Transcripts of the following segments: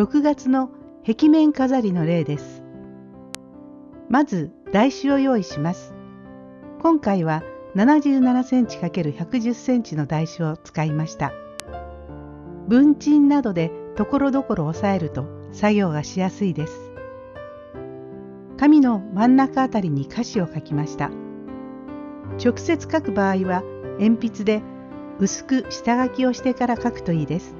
6月の壁面飾りの例です。まず台紙を用意します。今回は77センチ ×110 センチの台紙を使いました。文鎮などでところどころ押さえると作業がしやすいです。紙の真ん中あたりに歌詞を書きました。直接書く場合は鉛筆で薄く下書きをしてから書くといいです。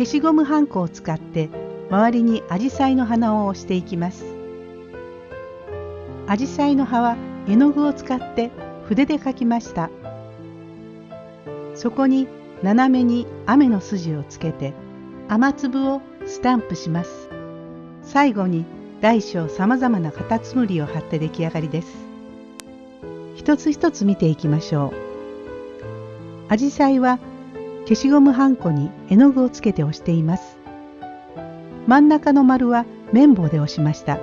消しゴムはんこを使って周りにアジサイの花を押していきます。アジサイの葉は絵の具を使って筆で描きました。そこに斜めに雨の筋をつけて雨粒をスタンプします。最後に大小さまざまなカタツムリを貼って出来上がりです。一つ一つ見ていきましょう。アジサイは消しゴムはんこに絵の具をつけて押しています。真ん中の丸は綿棒で押しました。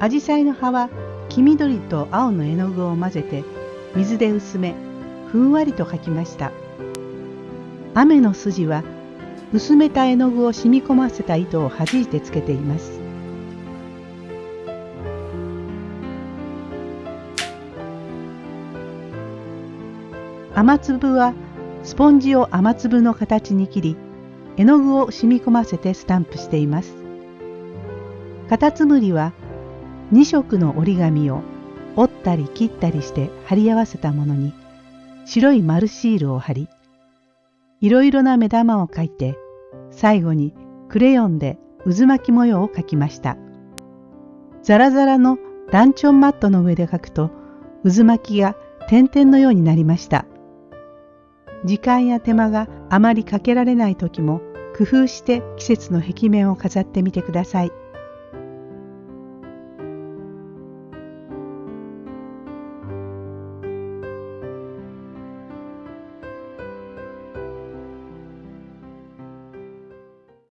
アジサイの葉は黄緑と青の絵の具を混ぜて水で薄めふんわりと描きました。雨の筋は薄めた絵の具を染み込ませた糸を弾いてつけています。雨粒はスポンジを雨粒の形に切り絵の具を染み込ませてスタンプしています。カタツムリは2色の折り紙を折ったり切ったりして貼り合わせたものに白い丸シールを貼りいろいろな目玉を描いて最後にクレヨンで渦巻き模様を描きました。ザラザラのランチョンマットの上で描くと渦巻きが点々のようになりました。時間や手間があまりかけられない時も工夫して季節の壁面を飾ってみてください。